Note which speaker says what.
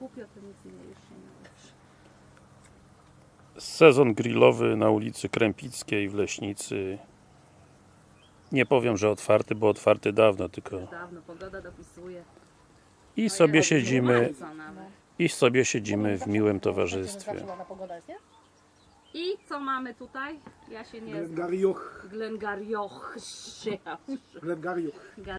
Speaker 1: kupię, to nic mnie już się nie uczy.
Speaker 2: Sezon grillowy na ulicy Krępickiej w Leśnicy. Nie powiem, że otwarty, bo otwarty dawno, tylko
Speaker 1: Dawno pogoda dopisuje.
Speaker 2: i no sobie siedzimy, i sobie siedzimy w miłym towarzystwie.
Speaker 3: Pogoda jest, nie?
Speaker 1: I co mamy tutaj? Ja się nie znam.
Speaker 4: Glengarioch.
Speaker 1: Glengarioch.
Speaker 4: Glengarioch.